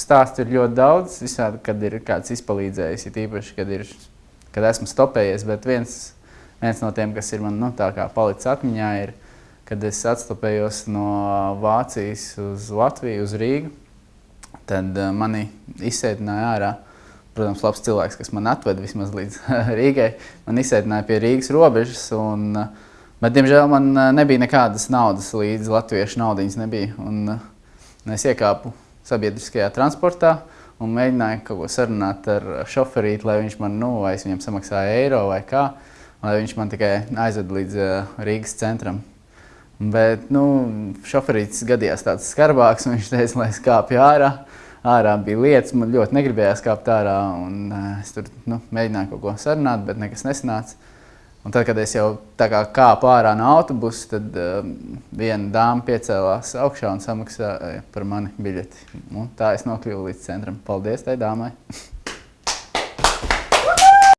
stāstu ir ļoti daudz, visādi, kad ir kāds izpalīdzējis, ir īpaši, kad, ir, kad esmu stopējies, bet viens, viens no tiem, kas ir man nu, tā kā palicis atmiņā, ir, kad es atstopējos no Vācijas uz Latviju, uz Rīgu, tad uh, mani izsēdināja ārā, protams, labs cilvēks, kas man atveda vismaz līdz Rīgai, man izsēdināja pie Rīgas robežas, un, uh, bet, diemžēl, man uh, nebija nekādas naudas līdz latviešu naudiņas nebija, un es iekāpu sabiedriskajā transportā un mēģināju kaut ko sarunāt ar šoferīti, lai viņš man, nu, vai es viņam samaksāju eiro vai kā, lai viņš man tikai aizved līdz uh, Rīgas centram. Bet, nu, šoferītis gadījās tāds skarbāks, un viņš teica, lai es kāpju ārā. Ārā bija lietas, man ļoti negribējās kāpt ārā, un uh, es tur nu, mēģināju kaut ko sarunāt, bet nekas nesanāca. Un tad, kad es jau tā kā kāpu ārā no autobusa, tad um, viena dāma piecēlās augšā un samaksāja par mani biļeti. Un tā es nokļuvu līdz centram. Paldies tai dāmai!